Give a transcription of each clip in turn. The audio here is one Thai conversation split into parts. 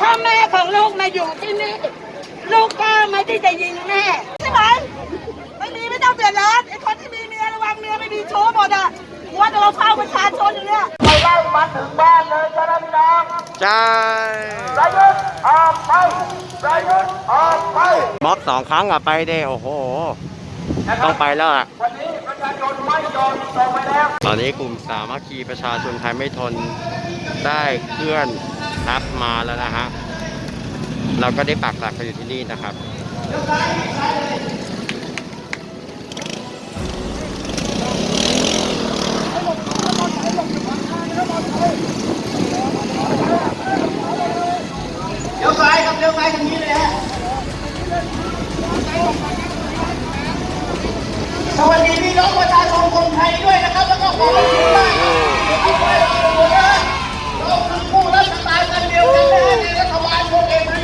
ถ้าแม่ของลูกมาอยู่ที่นี่ ลูกก็ไม่ได้จะยิงแม่ใช่ไหมไม่มีไม่ต้องเดือดร้อนไอ้คนที่มีเมียระวังเมียไม่มีชู้หมดอะว่าจะมาเฝ้าประชาชนอยู่เนี่ยไปไล่มาถึงบ้านเลยจ้าพี่น้องใช่ประยุทธ์ออกไปประยุทธ์ออกไปบล็อกสองครั้งอะไปเด้โอ้โหต้องไปแล้วอะวันนี้ประชาชนไม่ยอมส่งไปแล้วตอนนี้กลุ่มสามัคคีประชาชนไทยไม่ทนได้เคลื่อน ทัพมาแล้วนะฮะ เราก็ได้ปักหลักกันอยู่ที่นี่นะครับเดี๋ยวซ้ายครับเดี๋ยวซ้ายทางนี้เลยฮะสวัสดีพี่น้องประชาชนคนไทยด้วยนะครับ แล้วก็ขอบคุณมากเอาน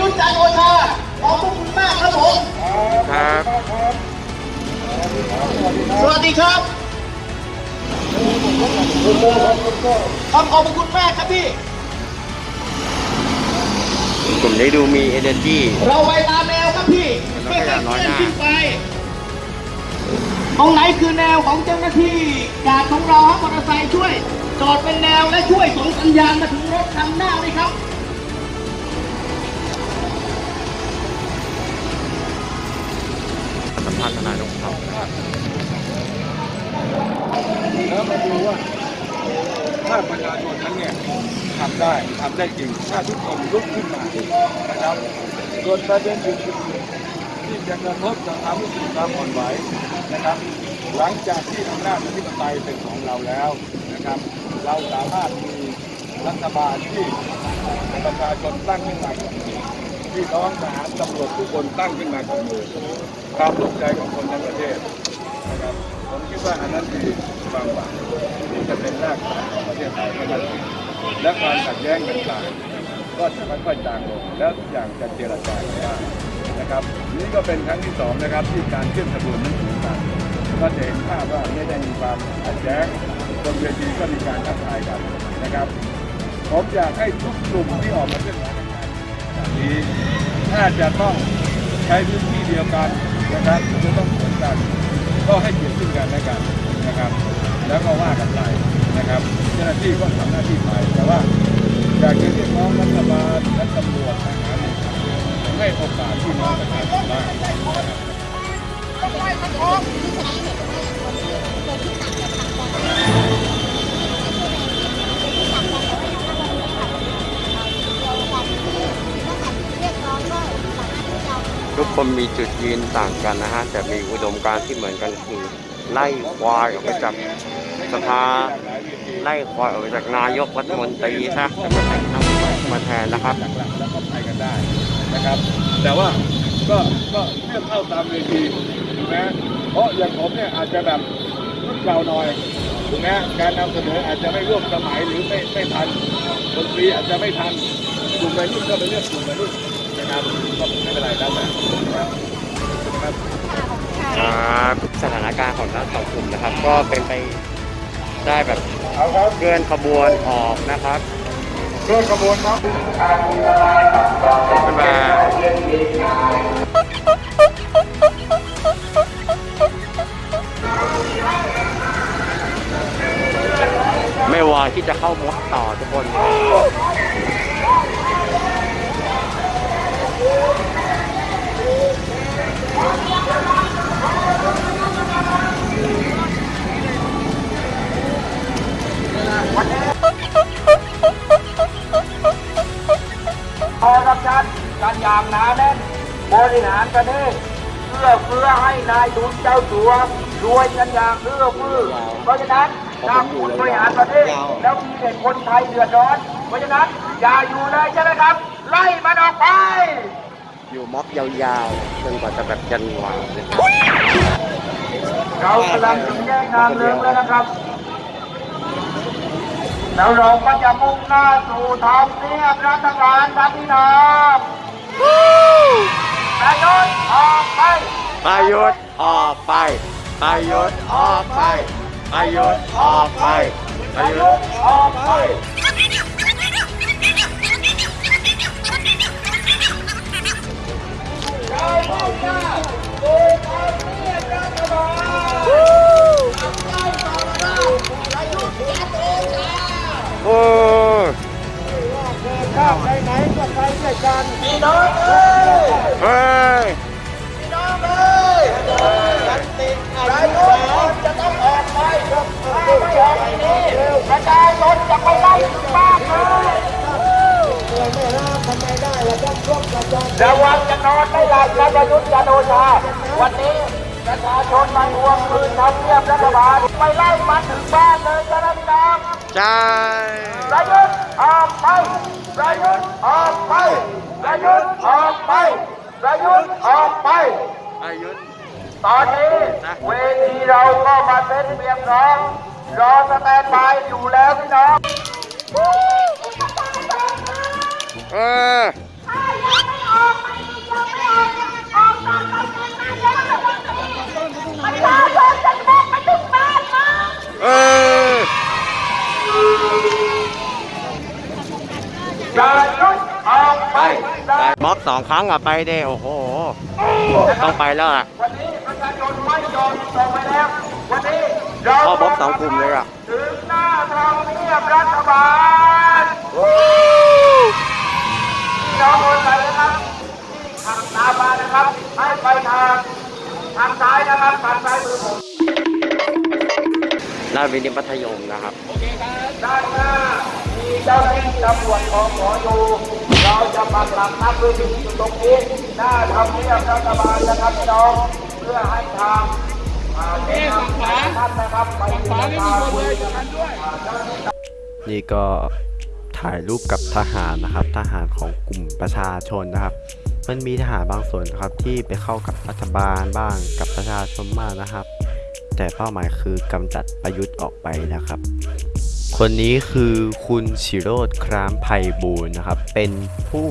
ยุทธ์จันทร์โอชาขอบคุณมากครับผมครับสวัสดีครับขอบขอบคุณมากครับพี่กลุ่มนี้ดูมี energy เราไปตามแนวครับพี่แล้วไม่ก็อให้ย่าน้อยหน้าเคลื่อนขึ้นไปตรงไหนคือแนวของเจ้าหน้าที่กาดของเราครับมอเตอร์ไซค์ช่วย จอดเป็นแนวและช่วยส่งสัญญาณมาถึงรถคันหน้าเลยครับ ภาษณ์ทนายนกเขานะครับแล้วมาดูว่าถ้าประชาชนนั้นเนี่ยทำได้ทำได้จริง ถ้าทุกคนลุกขึ้นมานะครับส่วนประเด็นอื่นๆที่จะกระทบกับความรู้สึกความอ่อนไหวนะครับ หลังจากที่อำนาจอธิปไตยเป็นของเราแล้วนะครับ เราสามารถมีรัฐบาลที่ประชาชนตั้งขึ้นมา พี่น้องทหารตำรวจทุกคนตั้งขึ้นมากับมือความร่วมใจของคนทั้งประเทศนะครับผมคิดว่าอันนั้นคือความหวังที่จะเป็นรากฐานของประเทศไทยให้มันและความขัดแย้งต่างๆก็จะค่อยๆจางลงแล้วทุกอย่างจะเจรจากันได้นะครับ นี่ก็เป็นครั้งที่สองนะครับที่การเคลื่อนขบวนนั้นถึงกันก็จะเห็นภาพว่าไม่ได้มีความขัดแย้งบนเวทีก็มีการทักทายกันนะครับ ผมอยากให้ทุกกลุ่มที่ออกมาเคลื่อนไหว ในการแบบนี้ถ้าจะต้องใช้พื้นที่เดียวกันนะครับจะต้องเหมือนกันก็ให้เกียรติซึ่งกันและกันนะครับ แล้วก็ว่ากันไปนะครับ เจ้าหน้าที่ก็ทำหน้าที่ไปแต่ว่าอยากจะเรียกร้องรัฐบาลและตำรวจทหารให้โอกาสพี่น้องประชาชนบ้างนะครับ ทุกคนมีจุดยืนต่างกันนะฮะแต่มีอุดมการณ์ที่เหมือนกันคือไล่ควายออกไปจากสภาไล่ควายออกไปจากนายกรัฐมนตรีซะจะมาแต่งตั้งมาแทนนะครับแล้วก็ไปกันได้นะครับ แต่ว่าก็ก็เลือกเข้าตามเวทีถูกไหมเพราะอย่างผมเนี่ยอาจจะแบบรุ่นเก่าหน่อยถูกไหมการนำเสนออาจจะไม่ร่วมสมัยหรือไม่ไม่ทันดนตรีอาจจะไม่ทันกลุ่มวัยรุ่นก็ไปเลือกกลุ่มวัยรุ่น นะครับก็ไม่เป็นไรแล้วแต่นะครับครับครับสถานการณ์ของทั้งสองกลุ่มนะครับ ก็เป็นไปได้แบบเอาครับเคลื่อนขบวนออกนะครับเคลื่อนขบวนครับบ๊ายบายไม่วายที่จะเข้ามดต่อทุกคน พอรับชันกันอย่างหนาแน่นบริหารประเทศเพื่อเพื่อให้นายทุนเจ้าสัวรวยกันอย่างเพื่อเพื่อเพราะฉะนั้นถ้าคุณบริหารประเทศ แล้วมีเด็กคนไทยเดือดร้อน เพราะฉะนั้นอย่าอยู่เลยใช่ไหมครับ ไล่มันออกไป อยู่ม็อบยาวๆจนกว่าจะแบบยันหวางเลยเรากำลังถึงแยกทางเลือกแล้วนะครับ แล้วเราก็จะมุ่งหน้าสู่ทางเนียบรัฐบาลครับพี่น้องประยุทธ์ออกไปประยุทธ์ออกไปประยุทธ์ออกไปประยุทธ์ออกไปประยุทธ์ออกไปเรามุ่งหน้าสู่ทอเนียบรัฐบาล Let's go! โอ้ข้ามไปไหนก็ไปด้วยกันพี่น้อยเฮ้ยพี่น้องเอ้ยสันติอะไรคนจะต้องออกไปถ้าไม่ออกนี่ประชาชนจะไปไล่บ้านเลยระวันจะนอนไม่หลับนะปะยุติจะโอชา วันนี้ประชาชนมาทวงคืนทำเนียบรัฐบาลไปไล่มันถึงบ้านเลยจ้าพี่น้อง ใช่ประยุทธ์ออกไปประยุทธ์ออกไปประยุทธ์ออกไปประยุทธ์ออกไปอายุธตอนนี้เวทีเราก็มา เตรียมพร้อมรอ standby อยู่แล้วพี่น้องเออถ้ายังไม่ออกไปยังไม่ออกออกตามไปเงินมาแล้วประชาชนจะบุกไปถึงบ้านนะ เออ ประยุทธ์ออกไป ไปม็อบสองครั้งอะไปเด้โอ้โห ต้องไปแล้วอะวันนี้ประชาชนไม่ยอมส่งไปแล้ววันนี้เราเข้าม็อบสองกลุ่มเลยอะถึงหน้าทำเนียบรัฐบาลพี่น้องคนไทยนะครับที่ขับตามมานะครับให้ไปทางทางซ้ายนะครับทางซ้ายมือผมหน้าวินิมัธยมนะครับด้านหน้ามีเจ้าหน้าที่ตำรวจของหมออยู่ เราจะปักหลักนับด้วยที่อยู่ตรงนี้หน้าทำเนียบรัฐบาลนะครับพี่น้องเพื่อให้ทางอ่าเจ้าหน้าที่ท่านนะครับไปที่ทาคุยกันด้วยนี่ก็ถ่ายรูปกับทหารนะครับ ทหารของกลุ่มประชาชนนะครับ มันมีทหารบางส่วนนะครับที่ไปเข้ากับรัฐบาลบ้างกับประชาชนมากนะครับ แต่เป้าหมายคือกำจัดประยุทธ์ออกไปนะครับ คนนี้คือคุณชิโรดครามไพบูลย์นะครับ เป็นผู้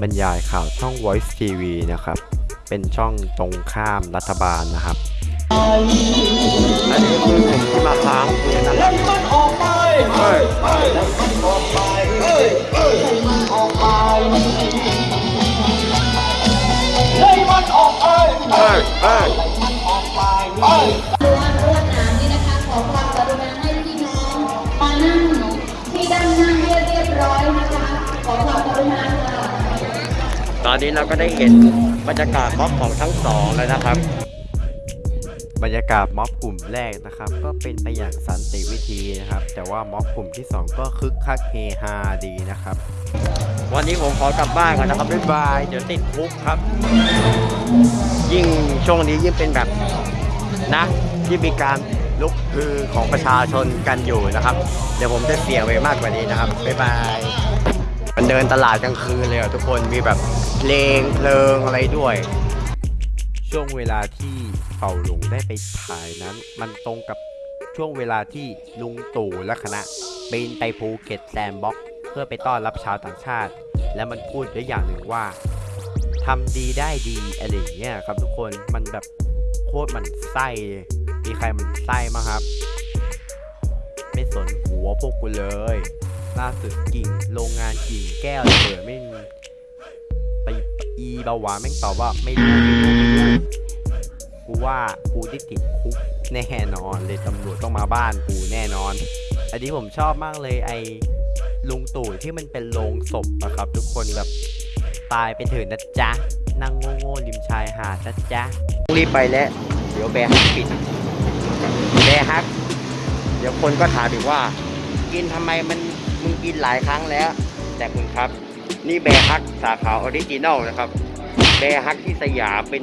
บรรยายข่าวช่อง Voice TV นะครับ เป็นช่องตรงข้ามรัฐบาลนะครับ อันนี้คือกลุ่มที่มาค้างคืนนะครับเฮ้ยเตอนนี้เราก็ได้เห็นบรรยากาศม็อบของทั้งสองแล้วนะครับ บรรยากาศม็อบกลุ่มแรกนะครับ ก็เป็นไปอย่างสันติวิธีนะครับ แต่ว่าม็อบกลุ่มที่ 2 ก็คึกคักเฮฮาดีนะครับ วันนี้ผมขอกลับบ้านก่อนนะครับบ๊ายบายเดี๋ยวติดคุกครับ ยิ่งช่วงนี้ยิ่งเป็นแบบนะที่มีการลุกคือของประชาชนกันอยู่นะครับ เดี๋ยวผมจะเสี่ยงไปมากกว่านี้นะครับบ๊ายบาย มันเดินตลาดกลางคืนเลยอะทุกคนมีแบบเพลงเพลิงอะไรด้วย ช่วงเวลาที่เป่าหลงได้ไปถ่ายนั้น มันตรงกับช่วงเวลาที่ลุงตู่และคณะบินไป Phuket Sandbox เพื่อไปต้อนรับชาวต่างชาติ และมันพูดด้วยอย่างหนึ่งว่าทำดีได้ดีอะไรอย่างเงี้ยครับทุกคนมันแบบโคตรหมั่นไส้มีใครหมั่นไส้มั้งครับ ไม่สนหัวพวกกูเลย ล่าสุดกิ่งโรงงานกิ่งแก้วระเบิดไม่มีไปอีเบาหวานแม่งตอบว่าไม่รู้ไม่รู้ไม่รู้กูว่ากูได้ติดคุกแน่นอน เลยตำรวจต้องมาบ้านกูแน่นอน อันนี้ผมชอบมากเลยไอลุงตู่ที่มันเป็นโรงศพอะครับ ทุกคนแบบตายไปเถิดนะจ๊ะนั่งโง่ๆริมชายหาดนะจ๊ะรีบไปแล้วเดี๋ยว Bearhug ปิด Bearhug เดี๋ยวคนก็ถามอีกว่า กินทำไมมัน กินหลายครั้งแล้ว แต่คุณครับ นี่ Bearhug สาขา original นะครับ Bearhug ที่สยามเป็น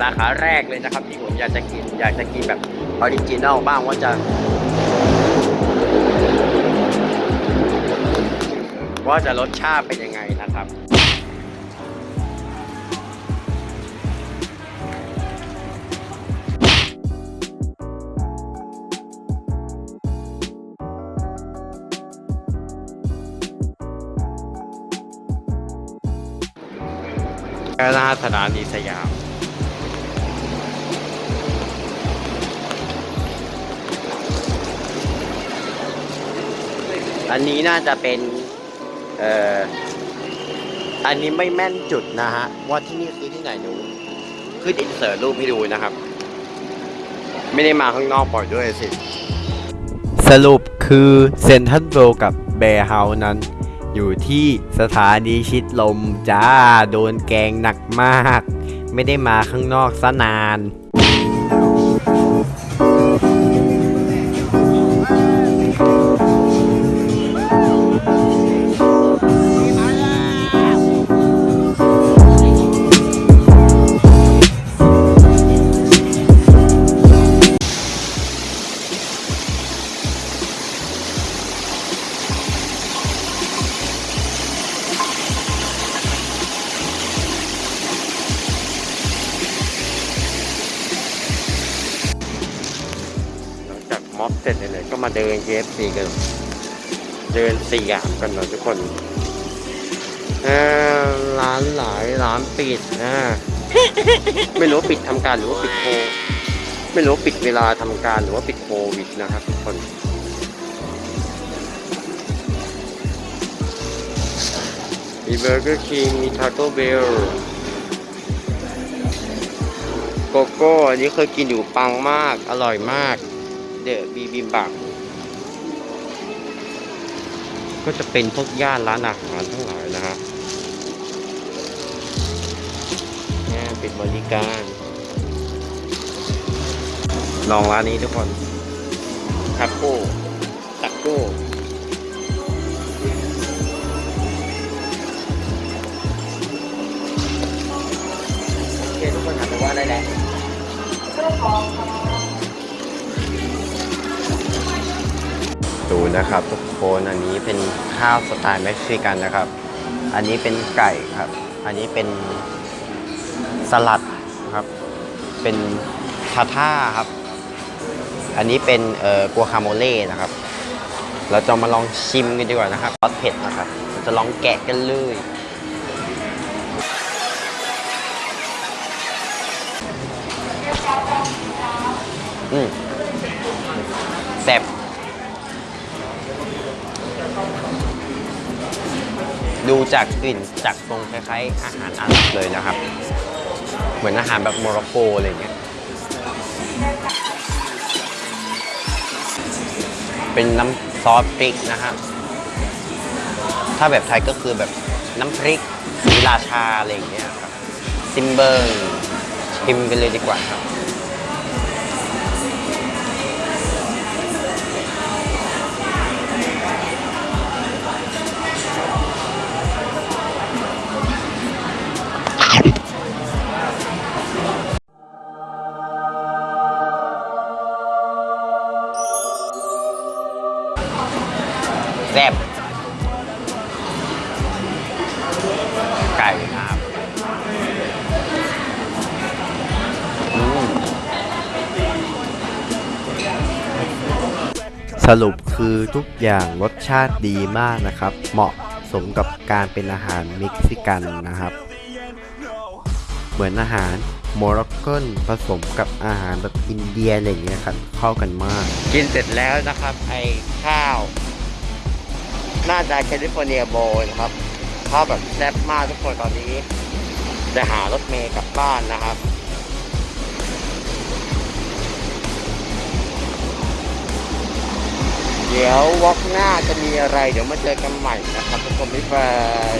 สาขาแรกเลยนะครับ ที่ผมอยากจะกิน อยากจะกินแบบ original บ้างว่าจะว่าจะรสชาติเป็นยังไงนะครับ หน้าสถานีสยาม อันนี้น่าจะเป็น เอ่อ อันนี้ไม่แม่นจุดนะฮะ ว่าที่นี่คือที่ไหนดูขึ้นอินเสิร์ตรูปให้ดูนะครับ ไม่ได้มาข้างนอกปล่อยด้วยสิ สรุปคือเซนทันเวลกับแบร์เฮาส์นั้น อยู่ที่สถานีชิดลมจ้า โดนแกงหนักมาก ไม่ได้มาข้างนอกซะนาน เนี่ยก็มาเดิน KFC กันเดินสยามกันหน่อยทุกคนร้านหลายร้านปิดนะไม่รู้ปิดทำการหรือว่าปิดโคไม่รู้ปิดเวลาทำการหรือว่าปิดโควิดนะครับ ทุกคนมี Burger King มี Taco Bellโกโก้อันนี้เคยกินอยู่ปังมาก อร่อยมาก เดอะบีบิมบัก ก็จะเป็นพวกย่านร้านอาหารทั้งหลายนะฮะนี่ยปิดบริการ ลองร้านนี้ทุกคนทาโก้ตักโก้โอเคทุกคนหันไปว่าได้แล้ว ดูนะครับ ทุกคนอันนี้เป็นข้าวสไตล์เม็กซิกันนะครับ อันนี้เป็นไก่ครับ อันนี้เป็นสลัดครับ เป็นทาท่าครับ อันนี้เป็นเอ่อกัวคาโมเล่นะครับ เราจะมาลองชิมกันดีกว่านะครับซอสเผ็ดนะครับเราจะลองแกะกันเลยอืมแซ่บ ดูจากกลิ่นจากทรงคล้ายๆอาหารอาหรับเลยนะครับ เหมือนอาหารแบบโมร็อกโกอะไรเงี้ย เป็นน้ำซอสพริกนะฮะถ้าแบบไทยก็คือแบบน้ำพริกสีราชาอะไรอย่างเงี้ยครับ ซิมเบิร์ชิมกันเลยดีกว่าครับ สรุปคือทุกอย่างรสชาติดีมากนะครับ เหมาะสมกับการเป็นอาหารเม็กซิกันนะครับ เหมือนอาหารโมร็อกกันผสมกับอาหารแบบอินเดียอะไรอย่างเงี้ยครับเข้ากันมาก กินเสร็จแล้วนะครับไอ้ข้าว น่าจะแคลิฟอร์เนียโบนะครับข้าวแบบแซ่บมากทุกคนตอนนี้ จะหารถเมย์กลับบ้านนะครับ เดี๋ยววอกหน้าจะมีอะไร เดี๋ยวมาเจอกันใหม่นะครับทุกคนบ๊ายบาย